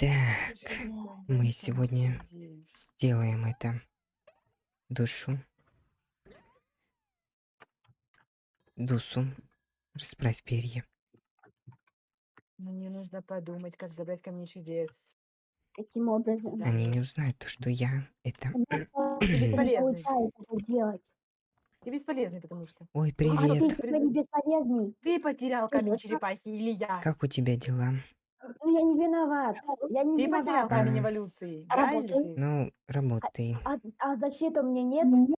Так, мы сегодня сделаем это. Душу. Дусу. Расправь перья. Мне нужно подумать, как забрать камни чудес. Каким образом? Они не узнают то, что я это... Ты бесполезный. получается это делать. Ты бесполезный, потому что. Ой, А ты привет. не бесполезный. Ты потерял камень черепахи или я? Как у тебя дела? Ну я не виноват. Я не Ты потерял виноват. камень А. эволюции. Работаю. ты? Ну, работай. А, а защиты у меня нет?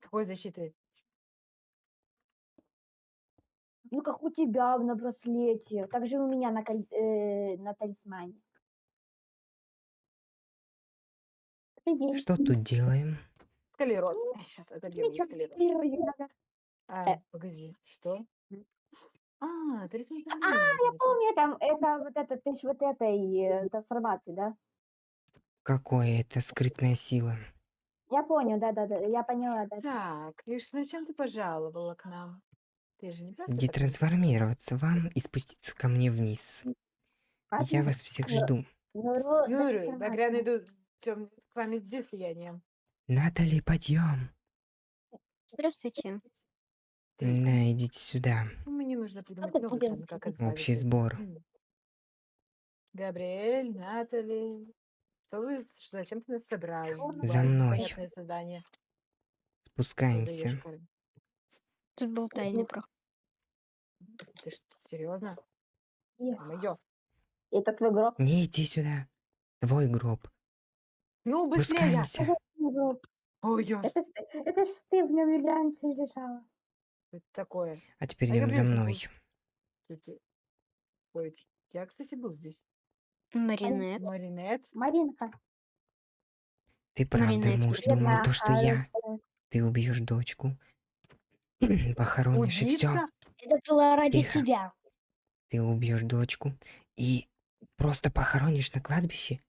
Какой защиты? Ну как у тебя на браслете. Так же у меня на, коль- э, на талисмане. Прикинь. Что тут делаем? Склероз. Сейчас отобьем Ничего, склероз. первый надо. А, погоди, что? А, ты рисуешь А, я помню, там, это вот это, ты ж вот этой э, трансформации, да? Какое это скрытная сила? Я понял, да-да-да, я поняла, да. Так, и ш- зачем ты пожаловала к нам? Ты же не просто так Детрансформироваться вам и спуститься ко мне вниз. Я Ладно? вас всех Ну, жду. Ну, ро- трансформация. багряный дух тем, к вам иди слиянием. Натали, подъем. Здравствуйте. На, идите сюда. Ну, Мне нужно придумать ты новый план, как делать? Общий сбор. Габриэль, Натали. Что вы, зачем ты нас собрал? За мной. Создание. Спускаемся. Тут был тайный проход. Ты что, серьезно? Мое. Это твой гроб? Не иди сюда. Твой гроб. Ну, быстрее! Спускаемся. Ой, Это, ж- это ж ты в нем раньше лежала. Это такое? А теперь А идем за мной. Ой, я, кстати, был здесь. Маринет. Маринет. Маринка. Ты правда, Маринет, муж, привет, думал то, что я. Ты убьешь дочку. Похоронишь и все. Убийца? Это было ради Тихо. тебя. Ты убьешь дочку и просто похоронишь на кладбище.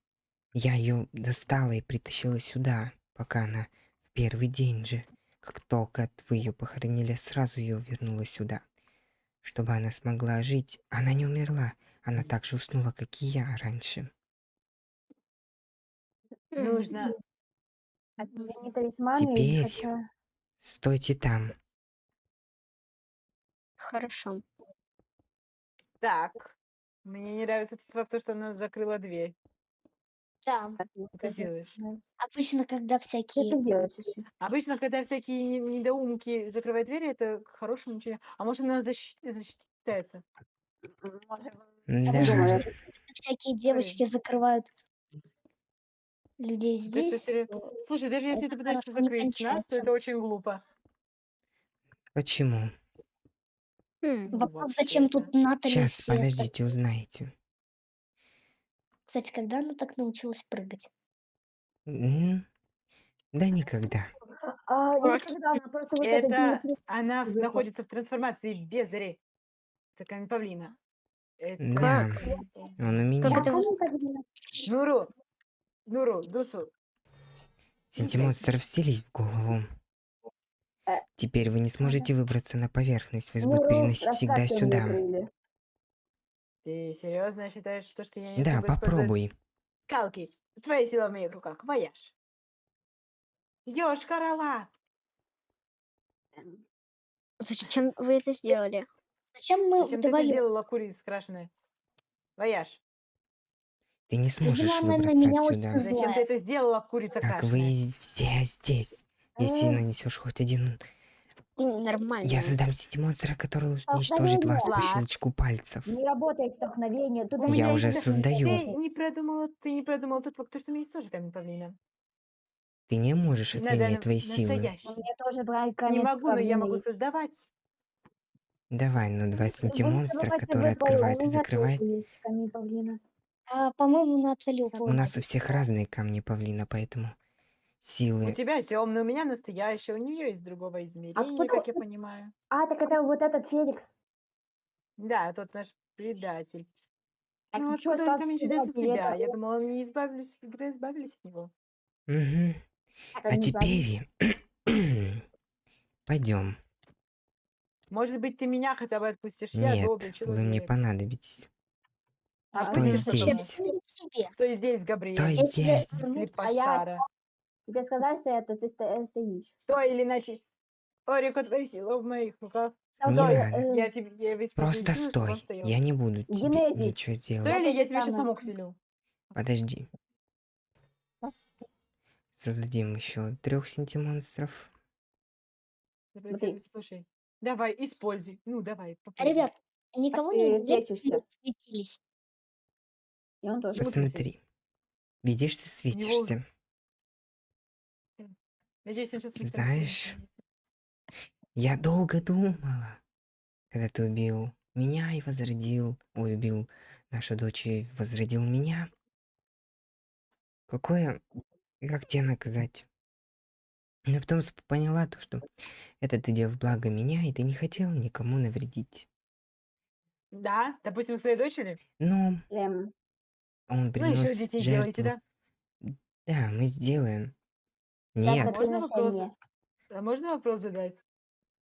Я ее достала и притащила сюда, пока она в первый день же, как только вы ее похоронили, сразу ее вернула сюда, чтобы она смогла жить. Она не умерла, она так же уснула, как и я раньше. Нужно. Теперь. хотя... Стойте там. Хорошо. Так. Мне не нравится тот факт, что она закрыла дверь. Да. как сказать, делаешь? Обычно, когда всякие... делаешь ещё? Обычно, когда всякие не- недоумки закрывают двери, это к хорошему ничего. А может, она защи- защищается? Может, Да. Всякие девочки закрывают людей То есть, здесь. если- то Слушай, даже если это ты пытаешься хорошо не закрыть нас, то кончается. это очень глупо. Почему? Хм, Ну, Вопрос, зачем тут Натали Сейчас, все подождите, узнаете. Кстати, когда она так научилась прыгать? М, Да никогда. А, никогда она просто вот это Это она в- находится в трансформации бездари. Такая павлина. Это... Да, Как? он у меня. Как это Я. Нуру, Нуру, Дусу. Синтимонстр вселись в голову. Э. Теперь вы не сможете выбраться на поверхность. Вас Ну, будут Ру, переносить всегда расставьте мне сюда. крылья. Ты серьезно считаешь, что, что я не Да, смогу использовать попробуй. скалки? Твоя сила в моих руках. Вояж. Ёшкарала. Зачем вы это сделали? Зачем мы Зачем ты это вдвоем? сделала, курица крашеная? Вояж. Ты не сможешь она на выбраться меня отсюда. Зачем ты Злая. это сделала, курица Как вы крашеная? из- все здесь. Если нанесешь хоть один... Нормально. Я создам сети-монстра, который уничтожит вас по щелчку пальцев. Не работает столкновение. У Я меня уже создаю. Ты не продумала, ты не продумала тот факт, что у меня есть тоже камень павлина. Ты не можешь На отменять данном- твои силы. настоящий. Меня тоже Не камень могу, но я могу создавать. Давай, ну два синтимонстра, забывайте который открывает и меня закрывает. камень павлина. А, по-моему, Натали У нас у всех разные камни павлина, поэтому У силы... тебя темный, у меня настоящий, у нее из другого измерения, кто- как я понимаю. А, так это вот этот Феликс. Да, тот наш предатель. А ну ты чё, откуда чудес у предатель? тебя? Это- Я думала, они избавились, игры избавились от него. Мгм. это А не теперь... Пойдем. Может быть, ты меня хотя бы отпустишь? я Нет, добрый вы мне человек. понадобитесь. А Стой что здесь. Тебе. Стой здесь, Габриэль. Я тебя здесь. верну, Слепошара. Тебе сказали стоять, то ты сто- стоишь. Стой, или иначе... О, Рико, твои силы в моих руках. Там Не то, э, надо. э, Я тебе я весь Просто он стой. стоял. Я не буду тебе Генезис. ничего Стой, делать. или я тебя сейчас саму усилю. Подожди. Создадим еще трех синтимонстров. Смотри. Слушай, давай, используй. Ну, давай, попробуй. Ребят, никого ты не лечишься. светились. И он тоже. Почему ты Посмотри. Видишь, ты светишься. Надеюсь, он сейчас Знаешь, Я долго думала, когда ты убил меня и возродил, ой, убил нашу дочь и возродил меня. Какое, как тебя наказать? Но потом поняла то, что это ты делал в благо меня, и ты не хотел никому навредить. Да, допустим, к своей дочери. Но Эм, он Ну, принес еще детей делаете, жертву. да? Да, мы сделаем. Я Нет, про Можно вопрос? приношение. А можно вопрос задать?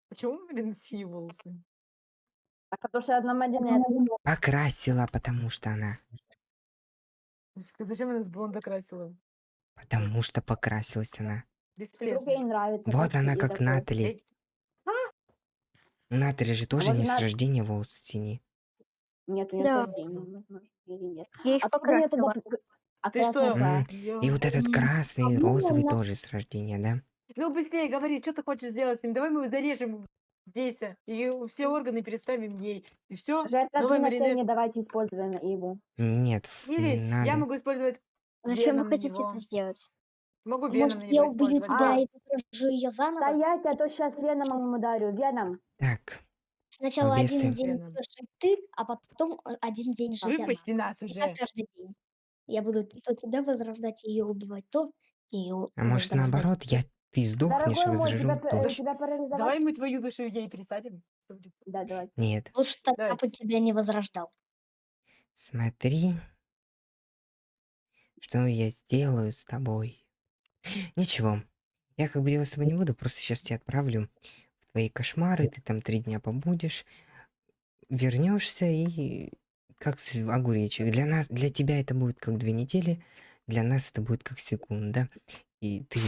Почему, блин, синие волосы? А потому что одна монета. покрасила, потому что она. Зачем она с блонда красила? Потому что покрасилась она. Вдруг Бесполезно. ей нравится. Вот она как такой. Натали. У Натали же тоже вот не с Нат- рождения волосы синие. Нет, у нее Да. тоже синий, возможно, или нет. Я их Откуда я тогда покрасила. п- А Ты что? М, И вот этот красный и по-моему, розовый тоже с рождения, да? Ну, быстрее говори, что ты хочешь сделать с ним? Давай мы его зарежем здесь, а, и все органы переставим ей. И все. Жертвоприношение маринет. давайте используем его. Нет, ф- Или не я надо. могу использовать Зачем вы хотите это сделать? Могу веном Может, на я него убью использовать. тебя А. и посажу ее заново? Стоять, а то сейчас веном ударю. Веном. Так, Сначала Бесы. один день Веном. ты, а потом э, один день жить она. Выпусти нас И уже. каждый день. Я буду то тебя возрождать, ее убивать, то ее а может возрождать. наоборот, я ты сдохнешь Дорогой мой, возражу тебя, п- э, дочь. тебя парализовать? Давай мы твою душу ей пересадим. Что будет? Да, давай. Нет, Лучше так, Давай. бы тебя не возрождал. смотри, что я сделаю с тобой. Ничего, я как бы делать с тобой не буду, просто сейчас тебя отправлю в твои кошмары, ты там три дня побудешь, вернешься и как огуречек. Для нас, для тебя это будет как две недели, для нас это будет как секунда. И ты,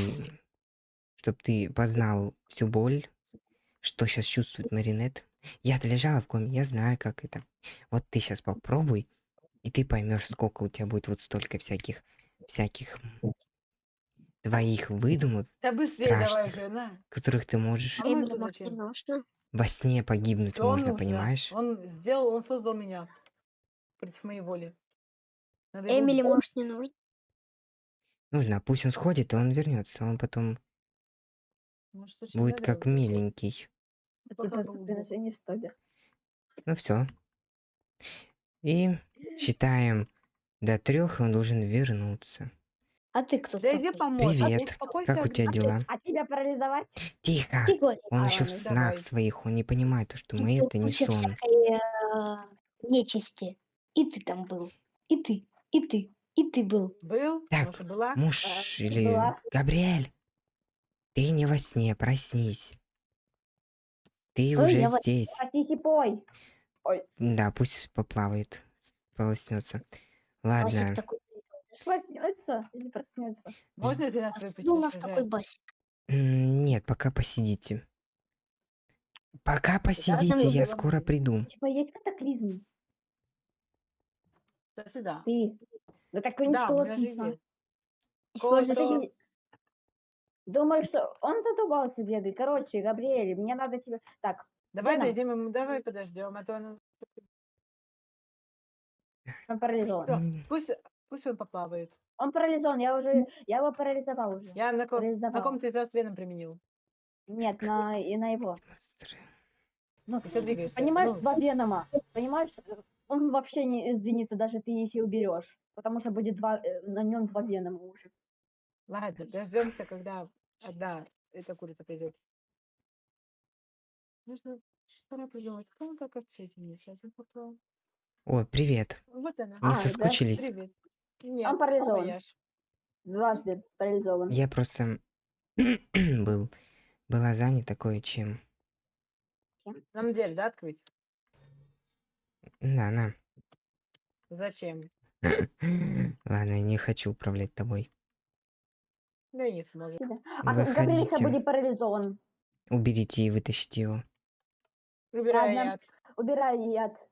чтобы ты познал всю боль, что сейчас чувствует Маринет. Я-то лежала в коме, я знаю, как это. Вот ты сейчас попробуй, и ты поймешь, сколько у тебя будет вот столько всяких, всяких твоих выдумок, Да быстрее давай Страшных. уже, на. которых ты можешь А во сне погибнуть Что можно, нужно? понимаешь? Он сделал, он создал меня против моей воли. Надо его Эмили, убить. может, не нужно? Нужно, а пусть он сходит, и он вернется, он потом Может, не будет надо как его убивать? миленький. Ну все. И считаем до трех, и он должен вернуться. А ты кто Да иди такой? помочь. а ты Привет. успокойся, Как у тебя дела? А тебя парализовать? Тихо! Говори. Он А, еще в ладно, снах давай. своих, он не понимает, то, что мы это не куча сон. всякой э, нечисти. И ты там был. И ты. И ты. И ты был. Был? Так, Может, была? Муж А, или... была. Габриэль! Ты не во сне, проснись. Ты Ой, уже здесь. Проснись и пой. Да, пусть поплавает, полоснется. Басик Ладно, такой. Проснется или проснется? Можно ты нас выпустить? у нас такой басик? Нет, пока посидите. Пока посидите, я скоро приду. Типа есть катаклизм? Да, сюда. Ты. Да так Да, у уничтожил меня же смысл. есть. Используй Кое-кто- силу. Ты Думаешь, что он задумался бегать? Короче, Габриэль, мне надо тебе... Так, Давай Веном. дойдем ему, давай подождем, а то он... он парализован. М, пусть, пусть он поплавает. Он парализован, я уже... Я его парализовал уже. Я на, ко- на Парализовал. ком ты из вас веном применил? Нет, на, и на его. Ну, Еще двигаешься. Понимаешь, Ну, два венома. Понимаешь, э, он вообще не извинится, даже ты если уберешь. Потому что будет два, э, на нем два венома уже. ладно, дождемся, когда одна эта курица придет. Нужно пора придумать, кому как общение. Сейчас я попробую. О, привет. Вот она. Не А, да, соскучились? Привет. Нет, парализован. вояж. Дважды парализован. Я просто был, была занята кое-чем. На самом деле, да, открыть? Да, на. Зачем? Ладно, я не хочу управлять тобой. Да и не сможет. А Габриэлька Выходите. будет парализован. Уберите и вытащите его. Убирай Ладно. яд. Убирай яд.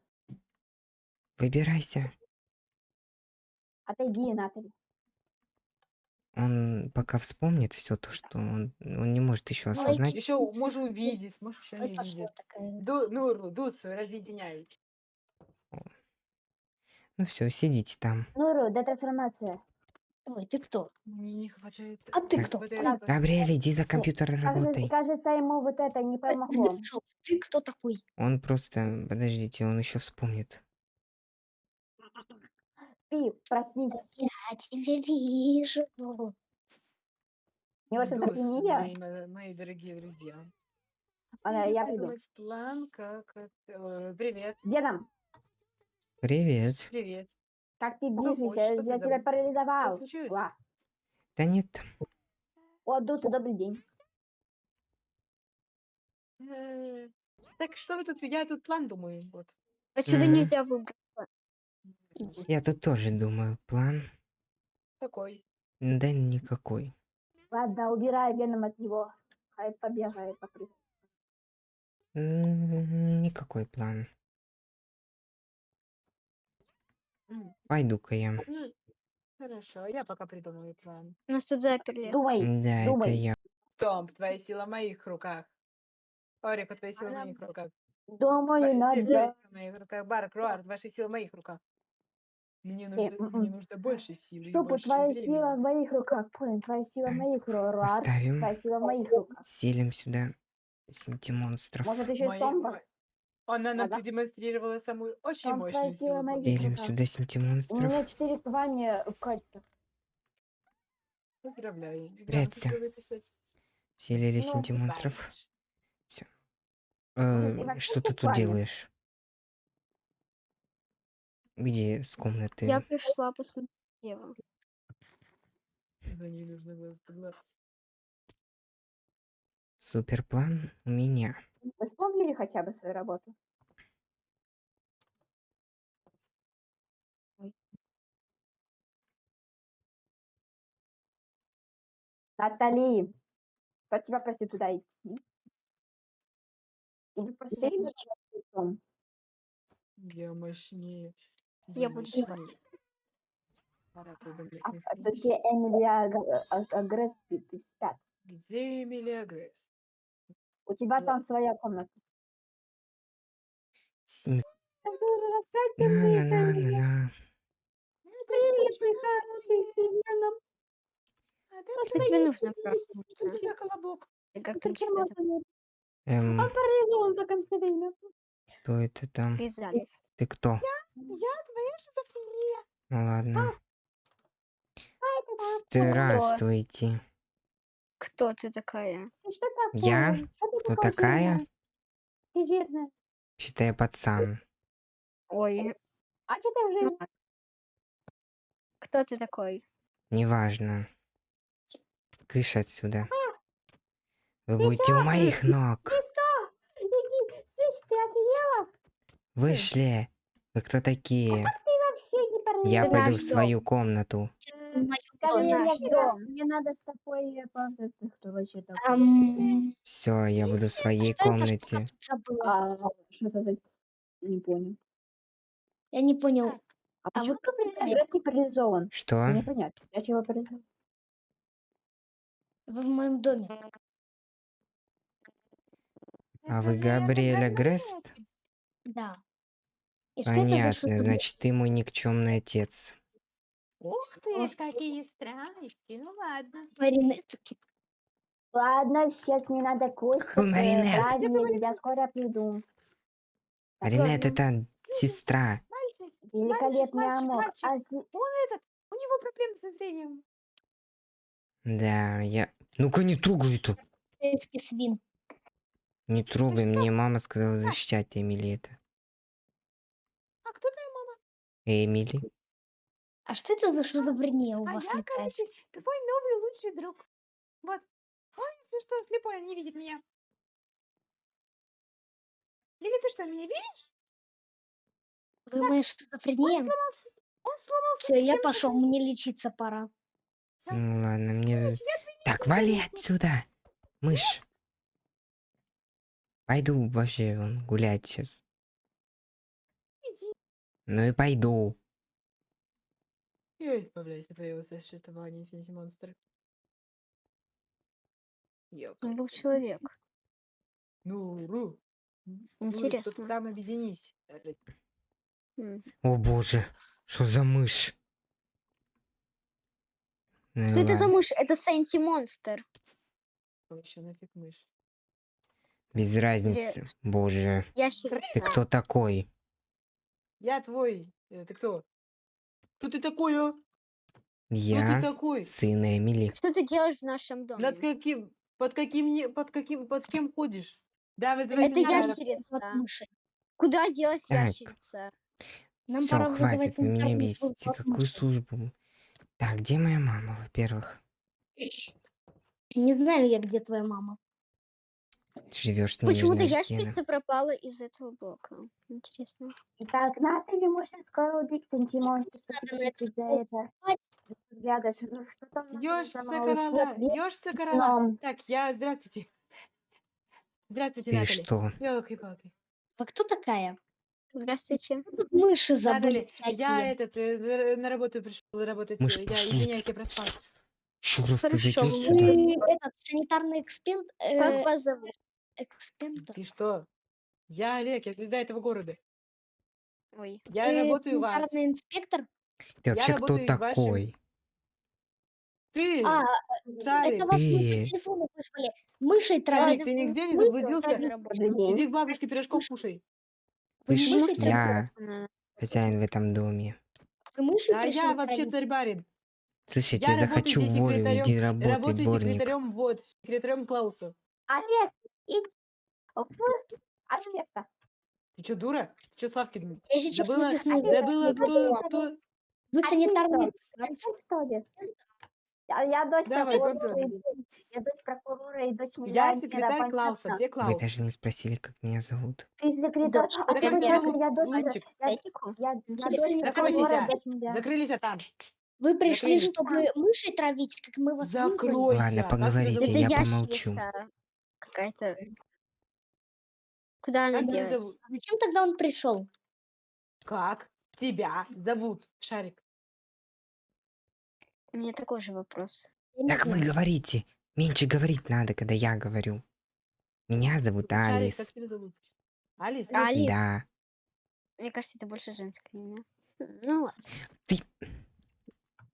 Выбирайся. Отойди, Натали. Он пока вспомнит все то, что он, он не может еще осознать. Еще может увидеть, может еще не такая. Ду, Нуру, Дус, разъединяйте. Ну все, сидите там. Нуру, детрансформация. Ой, ты кто? Мне не хватает. А ты не кто? Габриэль, иди за компьютер и работай. кажется, ему вот это не Э, помогло. Ты кто такой? Он просто, подождите, он еще вспомнит. Ты проснись. Я тебя вижу. Дус, опьянение? мои, мо- мои дорогие друзья. Она, я приду. План, как... э, Привет, Где там? Привет. привет. Как ты движешься? хочешь, что ты Я тебя забыл? парализовал. Что случилось? Ла. Да нет, О, Дусу, добрый день. Э, Так что вы тут, я тут план думаю, вот. Отсюда Мгм. нельзя выбрать. я тут тоже думаю, план, Такой. да никакой. Ладно, убирай веном от него. Хай побегает по кругу. М, Никакой план. М, Пойду-ка я. Хорошо, я пока придумаю план. Нас тут заперли. Думай. Да, это думай. я. Том, твоя сила в моих руках. Орика, твоя сила в Она- моих руках. Думаю, надо... Стив, твоя сила в моих руках. Барк, Руар, ваша сила в моих руках. Мне нужно, м-м. мне нужно больше силы и больше твоя времени. сила в моих руках. Понял, твоя сила в Так, моих руках. Руар, Поставим, твоя сила в моих руках. селим сюда синтимонстров. Может, еще и Мои- Сомба? Она нам Ага. продемонстрировала самую очень мощную сила силу. Делим сюда У меня четыре звания в качестве. Поздравляю. Ребята, Прячься. что вы писать? Селили Ну, синтимонстров. Правильно. Может, и Э, вообще Что ты тут делаешь? Где с комнаты? Я пришла посмотреть, где вы. За ней нужно глаз да глаз. Суперплан у меня. Вы вспомнили хотя бы свою работу? Ой. Натали, кто тебя просит туда идти? Или просто Я лицом? Я мощнее. Я буду спать. Пора придумать А, а Эмилия Аг- Аг- Агресс, ты ты спят. Где Эмилия Грейс? У тебя Да. там своя комната. На-на-на-на-на. Хороший Семеном. Что тебе нужно, за колобок? Как там тебя зовут? Эм, Он парализован время. кто это там? Ты кто? Я твоя шизофрения. Ну ладно. Кто? Здравствуйте. Кто ты такая? Что такое? Я? Что Кто такая? Ты жирная. Считай пацан. Ой, А что ты жирная? Кто ты такой? Неважно. Кыш отсюда. Вы будете у моих ног. Ты что? Иди, слышь, ты офигела? Вышли. Вы кто такие? Ты вообще не парализован. Я пойду в свою комнату. Скажи, я наш дом. Мне надо с тобой э. Ты кто вообще такой? Ам, Все, я буду в своей что это комнате. забыла? А, что это за... Не понял. Я не понял. А А почему вы Агресс не парализован? Что? Не понятно. Я чего парализован? Вы в моем доме. А вы Габриэля Грест? Да. И что это за Понятно, шутка? значит, ты мой никчемный отец. Ух ты ж, какие страсти. Ну ладно. Маринетки. Ладно, сейчас не надо кость. Какой маринет? Я скоро приду. Маринет это сестра. Мальчик, Великолепный мальчик, амок. мальчик. А он этот, у него проблемы со зрением. Да, я... Ну-ка не трогай это. Полицейский свин. Не трогай, мне мама сказала защищать Эмили это. А кто твоя мама? Эмили? А что это за шизофрения у А вас я, летает? короче, твой новый лучший друг. Вот. Он, если что, слепой, он не видит меня. Или ты что, меня видишь? Вы моя шизофрения? сломался. Он сломался. Все, я пошел, мне лечиться пора. Всё. Ну ладно, мне... Короче, я Так, вали отсюда! Мышь! Пойду вообще вон гулять сейчас. иди. Ну и пойду. Я избавляюсь от твоего существования, Синси монстр. Он был Ёкарный. человек. Ну, ру. Ну, Интересно. Там объединись. Э, М. О боже, что за мышь? Ну и Что это за ладно, мышь? Это Сэнти Монстр. Вообще нафиг мышь. Без разницы. Боже, ты Ящерица. кто такой? Я твой. э, Ты кто? Кто ты такой, а? Кто ты Я такой? сын Эмили. Что ты делаешь в нашем доме? Над каким? Под каким? не- Под каким? Под кем ходишь? Да, вызывай Это санитара. ящерица. Вот мыши. Куда делась Так. ящерица? Нам Все, пора вызывать хватит, вы меня санитарную службу бесите. от Какую мыши. службу? Так, где моя мама, во-первых? Не знаю я, где твоя мама. Живешь на Почему-то Аркена. ящерица пропала из этого блока. Интересно. Итак, Натали может скоро убить теперь за это? Взглядываешь, ну что там короля, короля. сном. Так, я, здравствуйте. Здравствуйте, И Натали. что? Ёлки-палки. А кто такая? Здравствуйте. Мыши забыли Натали, я этот, э, на- работу пришел работать. Мышь э, Я извиняюсь, я проспал. Еще раз ты Хорошо, вы-. Вы этот санитарный эксперт? Как э, вас зовут? Экспертор? Ты что? Я Олег, я звезда этого города. Ой. Я Вы работаю у вас. санитарный инспектор? Ты вообще кто работаю в вашем- такой? Ты, А, Шарик, это вас Ты- по телефону вызвали. Мышей Шарик, ты нигде не Мыши заблудился? Иди к бабушке пирожков кушай. Вы Слышь, не мышей травить? я хозяин в этом доме. Вы мышей А пришли я вообще травить? царь барин. Слышь, я Я работаю захочу здесь в волю, секретарем- иди работай, Работаю дворник. секретарем, вот, секретарем Клауса. Олег, в Олега. Ты что, дура? Ты что, Славки? Я сейчас Забыла, выпихну. забыла, кто, кто... Вы А санитарный ты что ли? Я, я дочь Давай, прокурора, попробуй. и- я дочь прокурора и дочь Я секретарь Клауса. Где Вы Клаус? даже не спросили, как меня зовут. Ты секретарь, Дочь а как дочь, зовут? я дочь, я, я, я Закройтесь, а. Закрылись а там. Вы пришли, Закрыли. чтобы мышей травить, как мы вас? Закройся. Ладно, поговорите? Это я помолчу. ящерица какая-то. Куда она Как тебя делась? зовут? Зачем тогда он пришел? Как тебя зовут? Шарик. У меня такой же вопрос. Я не Так вы знаю. говорите. Меньше говорить надо, когда я говорю. Меня зовут Шарик, Алис. как тебя зовут? Алис? Алис? Да. Мне кажется, это больше женское имя. Ну ладно.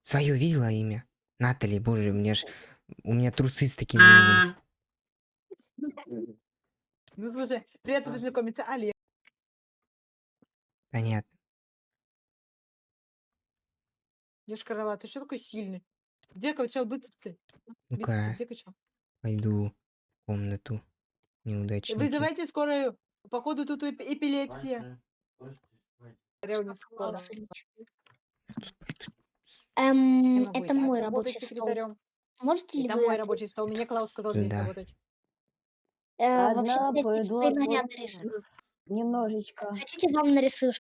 Свое видела имя? Натали, боже, мне ж... У меня трусы с таким именем. Ну, слушай, приятно познакомиться. Олег. Понятно. Ешкарала, ты что такой сильный? Где качал бицепсы? Ну-ка, где качал? пойду в комнату. Неудачники. Вызывайте скорую. Походу тут эп- эпилепсия. Эм, это мой рабочий стол. Можете ли Это вы мой ответить? рабочий стол. Мне Клаус сказал здесь работать. Э, Одна я здесь пойду свои наряды отвлекусь. рисую. Немножечко. Хотите, вам нарисую